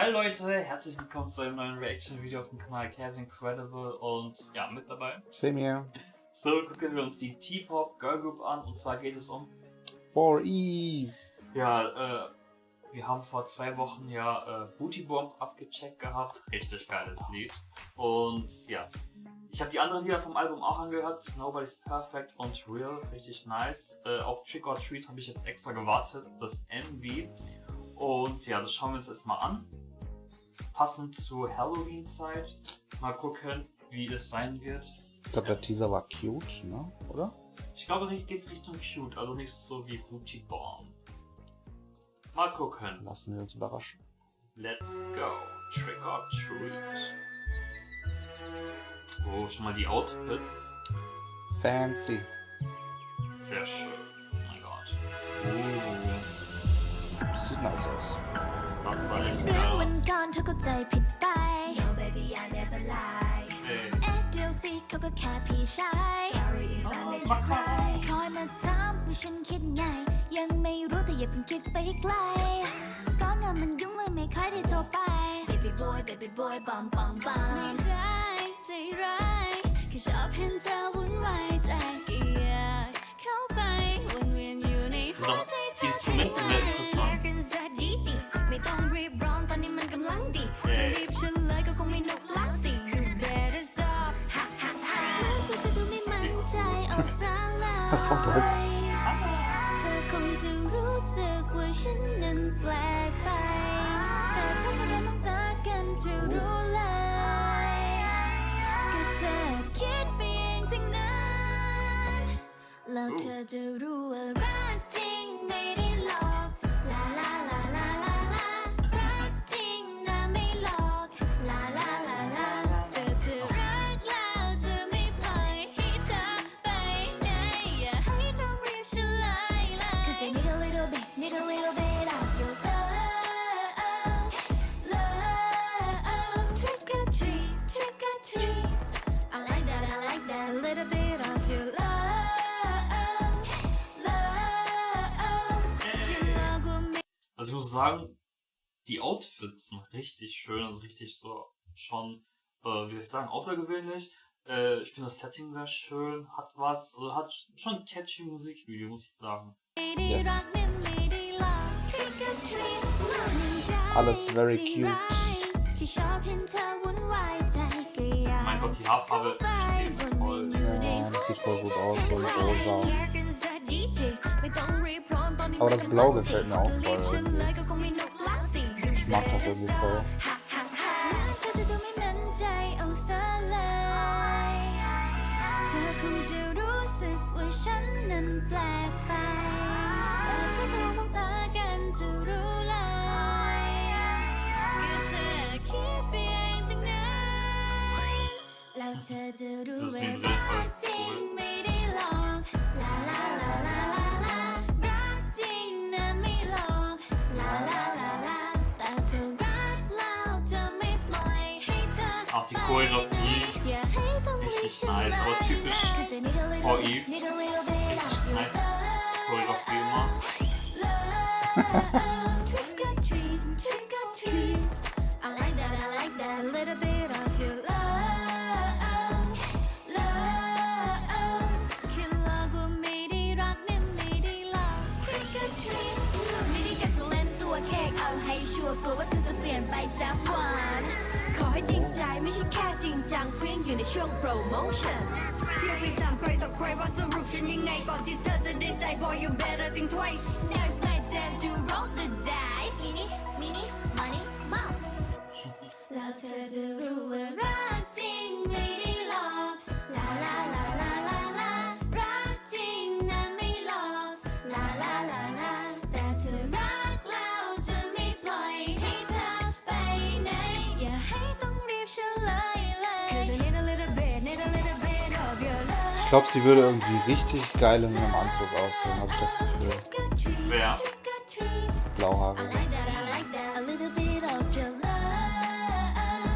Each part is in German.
Hi Leute, herzlich willkommen zu einem neuen Reaction-Video auf dem Kanal Cares Incredible und ja, mit dabei. Same here. So, gucken wir uns die T-Pop Girl Group an und zwar geht es um. For Eve. Ja, äh, wir haben vor zwei Wochen ja äh, Booty Bomb abgecheckt gehabt. Richtig geiles Lied. Und ja, ich habe die anderen Lieder vom Album auch angehört. Nobody's Perfect und Real. Richtig nice. Äh, auch Trick or Treat habe ich jetzt extra gewartet. Das MV. Und ja, das schauen wir uns jetzt mal an passend zur Halloween-Zeit. Mal gucken, wie es sein wird. Ich glaube, der Teaser war cute, ne? oder? Ich glaube, es geht Richtung cute, also nicht so wie Booty Bomb. Mal gucken. Lassen wir uns überraschen. Let's go. Trick or Treat. Oh, schon mal die Outfits. Fancy. Sehr schön. Oh mein Gott. Oh. Das sieht nice aus. Das sah echt เดือน geil วัน aus. ก่อนเธอก็ใจผิดไป No baby I never lie Ey. เอ๊ะเดี๋ยวสิเขาก็แค่พี่ชาย Sorry if I made you cry คอยมาถามว่าฉันคิดไง ยังไม่รู้แต่อย่าเพิ่งคิดไปไกล ก็งานมันยุ่งเลยไม่ค่อยได้โทรไป Baby boy baby boy บอมบอมบอมไม่ได้ใจร้ายแค่ชอบเห็นเธอวุ่นวายใจก็อยากเข้าไปวนเวียนอยู่ในหัวใจเธ Die อ Instrumente sind sehr interessant. ไม่ต้องรีบร้อนตอนนี้มันกำลังดีเอ๊ะจะรีบเฉลยก็คงไม่นุกลักสิ You better stop ฮ่าฮ่าฮ่าเธอจะดูไม่มั่นใจเอาซะเลย Was war das? เธอคงจะรู้สึกว่าฉันนั้นแปลกไป แต่ถ้าเธอได้มองตากันจะรู้เลยก็เธอคิดไปเองทั้งนั้นแล้วเธอจะรู้ว่ารักจริงไม่ little bit of your love love you love me Also ich muss sagen, die Outfits sind richtig schön, also richtig so schon, äh, wie soll ich sagen, außergewöhnlich. Äh, ich finde das Setting sehr schön, hat was, also hat schon catchy Musikvideo, muss ich sagen. Yes. Alles Alles very cute. Mein Gott, die Haarfarbe steht voll. Ja, das sieht voll gut aus, so rosa. Aber das Blau gefällt mir auch voll Ich mag das irgendwie voll. เเธอจะรู้ว่ารักจริงไม่ได้หลอกลาลาลาลาลาลารักจริงนะไม่หลอกลาลาลาลาแต่เธอรักแล้วจะไม่ปล่อยให้เธอ Auch die Choreografie, richtig nice, aber typisch for Eve. Richtig nice Choreografie immer. กลัวว่าเธอจะเปลี่ยนไปสักวัน ขอให้จริงใจไม่ใช่แค่จริงจังเพียงอยู่ในช่วงโปรโมชั่นเที่ยวไปจำใครต่อใครว่าสรุปฉันยังไงก่อนที่เธอจะได้ใจ boy you better think twice now it's my time to roll the dice มินิมินิ money mo แล้วเธอจะรู้ว่า Ich glaube, sie würde irgendwie richtig geil in ihrem Anzug aussehen, habe ich das Gefühl. Wer? Blauhaarige.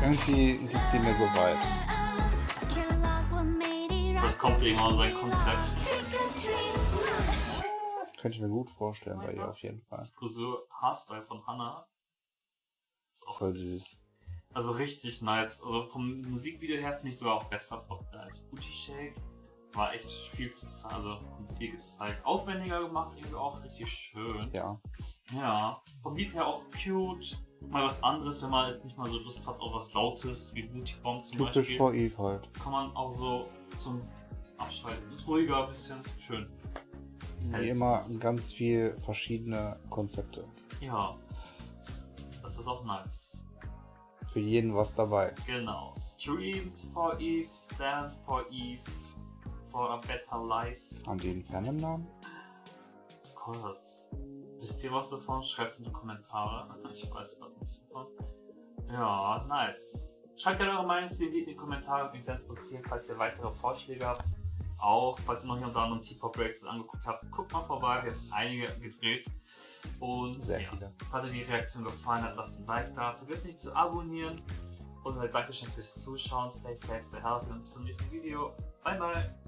Irgendwie gibt die mir so Vibes. Vielleicht kommt irgendwann sein Konzept. Könnte ich mir gut vorstellen bei ihr auf jeden Fall. Frisur, Haarstyle von Hannah. Ist auch Voll süß. Also richtig nice. Also vom Musikvideo her finde ich sogar auch besser als Booty Shake. War echt viel zu zeigen, also viel gezeigt. Aufwendiger gemacht, irgendwie auch richtig schön. Ja. Ja. Vom Lied her auch cute. Mal was anderes, wenn man jetzt nicht mal so Lust hat auf was Lautes, wie Booty Bomb zum Typisch Beispiel. for Eve halt. Kann man auch so zum Abschalten. Ist ruhiger, ein bisschen ist schön. Wie immer ganz viel verschiedene Konzepte. Ja. Das ist auch nice. Für jeden was dabei. Genau. Streamed for Eve, stand for Eve, for a better life. Haben die einen Fandom-Namen? Gott. Wisst ihr was davon? Schreibt es in die Kommentare. Ich weiß gerade nichts davon. Ja, nice. Schreibt gerne eure Meinung zu dem Lied in die Kommentare. Mich sehr interessiert, falls ihr weitere Vorschläge habt. Auch, falls ihr noch nicht unsere anderen T-Pop-Breaks angeguckt habt, guckt mal vorbei. Wir haben einige gedreht. Und Sehr ja, viele. falls euch die Reaktion gefallen hat, lasst ein Like da. Vergesst nicht zu abonnieren. Und Dankeschön fürs Zuschauen. Stay safe, stay healthy und bis zum nächsten Video. Bye, bye.